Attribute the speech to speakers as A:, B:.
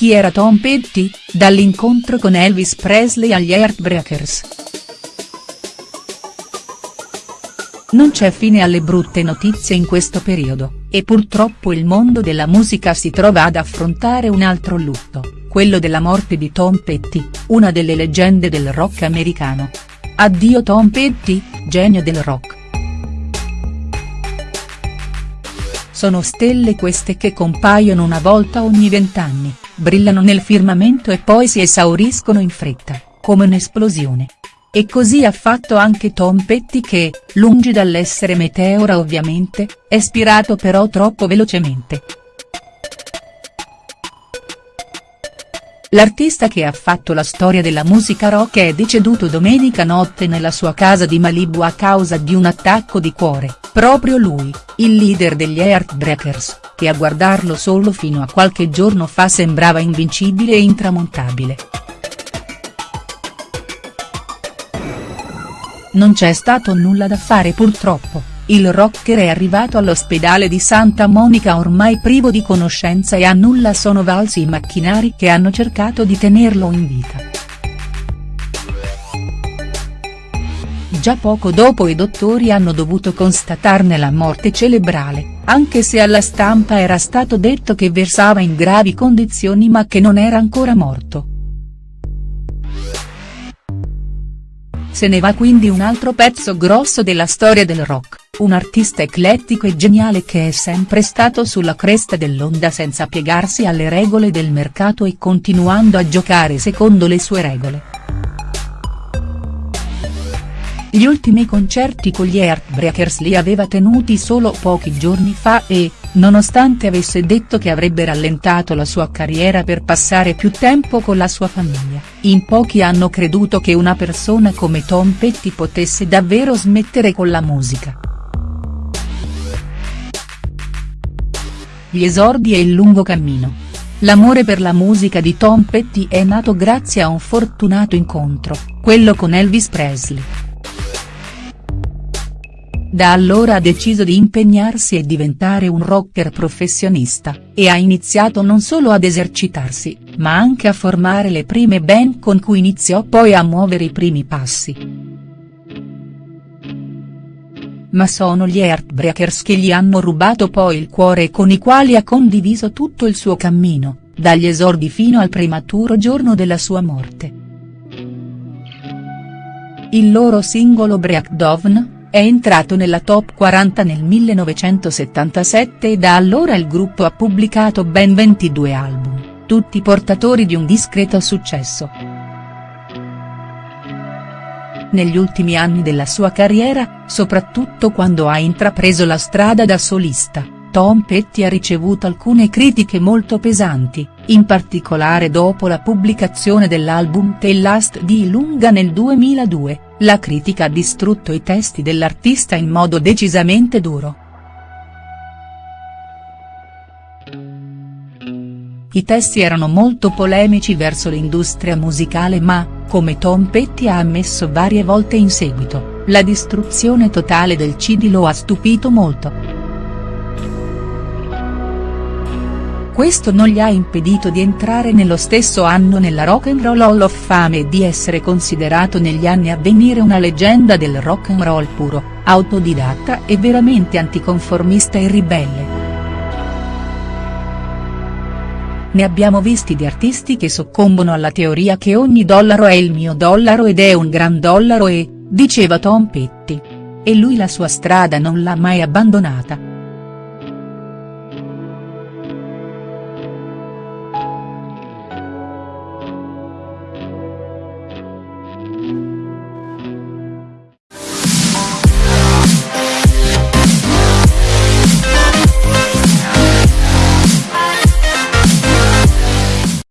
A: Chi era Tom Petty, dall'incontro con Elvis Presley agli Heartbreakers. Non c'è fine alle brutte notizie in questo periodo, e purtroppo il mondo della musica si trova ad affrontare un altro lutto, quello della morte di Tom Petty, una delle leggende del rock americano. Addio Tom Petty, genio del rock. Sono stelle queste che compaiono una volta ogni vent'anni, brillano nel firmamento e poi si esauriscono in fretta, come un'esplosione. E così ha fatto anche Tom Petty che, lungi dall'essere meteora ovviamente, è spirato però troppo velocemente. L'artista che ha fatto la storia della musica rock è deceduto domenica notte nella sua casa di Malibu a causa di un attacco di cuore, proprio lui, il leader degli Heartbreakers, che a guardarlo solo fino a qualche giorno fa sembrava invincibile e intramontabile. Non c'è stato nulla da fare purtroppo, il rocker è arrivato all'ospedale di Santa Monica ormai privo di conoscenza e a nulla sono valsi i macchinari che hanno cercato di tenerlo in vita. Già poco dopo i dottori hanno dovuto constatarne la morte cerebrale, anche se alla stampa era stato detto che versava in gravi condizioni ma che non era ancora morto. Se ne va quindi un altro pezzo grosso della storia del rock, un artista eclettico e geniale che è sempre stato sulla cresta dell'onda senza piegarsi alle regole del mercato e continuando a giocare secondo le sue regole. Gli ultimi concerti con gli Heartbreakers li aveva tenuti solo pochi giorni fa e, nonostante avesse detto che avrebbe rallentato la sua carriera per passare più tempo con la sua famiglia, in pochi hanno creduto che una persona come Tom Petty potesse davvero smettere con la musica. Gli esordi e il lungo cammino. L'amore per la musica di Tom Petty è nato grazie a un fortunato incontro, quello con Elvis Presley. Da allora ha deciso di impegnarsi e diventare un rocker professionista, e ha iniziato non solo ad esercitarsi, ma anche a formare le prime band con cui iniziò poi a muovere i primi passi. Ma sono gli Heartbreakers che gli hanno rubato poi il cuore e con i quali ha condiviso tutto il suo cammino, dagli esordi fino al prematuro giorno della sua morte. Il loro singolo Breakdown, è entrato nella top 40 nel 1977 e da allora il gruppo ha pubblicato ben 22 album, tutti portatori di un discreto successo. Negli ultimi anni della sua carriera, soprattutto quando ha intrapreso la strada da solista, Tom Petty ha ricevuto alcune critiche molto pesanti, in particolare dopo la pubblicazione dell'album The Last di Lunga nel 2002 la critica ha distrutto i testi dell'artista in modo decisamente duro. I testi erano molto polemici verso l'industria musicale ma, come Tom Petty ha ammesso varie volte in seguito, la distruzione totale del CD lo ha stupito molto. Questo non gli ha impedito di entrare nello stesso anno nella Rock and Roll Hall of Fame e di essere considerato negli anni a venire una leggenda del rock and roll puro, autodidatta e veramente anticonformista e ribelle. Ne abbiamo visti di artisti che soccombono alla teoria che ogni dollaro è il mio dollaro ed è un gran dollaro e, diceva Tom Petty. E lui la sua strada non l'ha mai abbandonata.